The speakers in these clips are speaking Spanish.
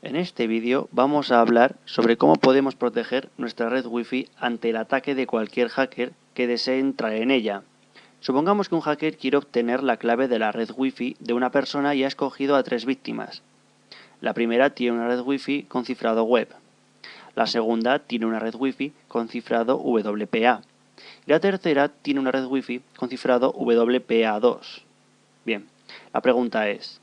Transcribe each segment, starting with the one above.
En este vídeo vamos a hablar sobre cómo podemos proteger nuestra red Wi-Fi ante el ataque de cualquier hacker que desee entrar en ella. Supongamos que un hacker quiere obtener la clave de la red Wi-Fi de una persona y ha escogido a tres víctimas. La primera tiene una red Wi-Fi con cifrado web. La segunda tiene una red Wi-Fi con cifrado WPA. Y la tercera tiene una red Wi-Fi con cifrado WPA2. Bien, la pregunta es,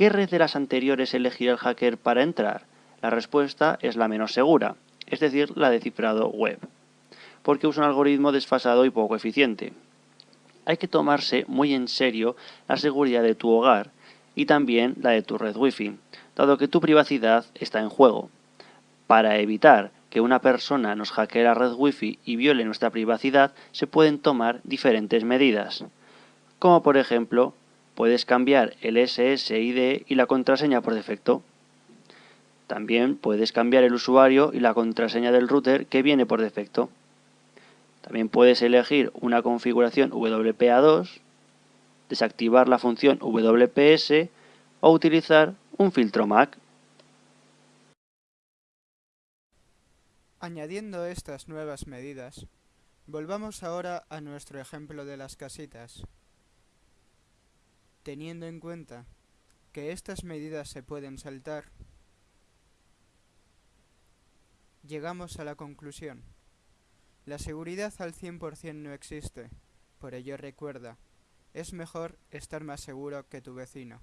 ¿qué red de las anteriores elegirá el hacker para entrar? La respuesta es la menos segura, es decir, la de cifrado web, porque usa un algoritmo desfasado y poco eficiente. Hay que tomarse muy en serio la seguridad de tu hogar y también la de tu red Wi-Fi, dado que tu privacidad está en juego. Para evitar que una persona nos hackee la red Wi-Fi y viole nuestra privacidad, se pueden tomar diferentes medidas, como por ejemplo puedes cambiar el SSID y la contraseña por defecto. También puedes cambiar el usuario y la contraseña del router que viene por defecto. También puedes elegir una configuración WPA2, desactivar la función WPS o utilizar un filtro MAC. Añadiendo estas nuevas medidas, volvamos ahora a nuestro ejemplo de las casitas. Teniendo en cuenta que estas medidas se pueden saltar, llegamos a la conclusión. La seguridad al 100% no existe, por ello recuerda, es mejor estar más seguro que tu vecino.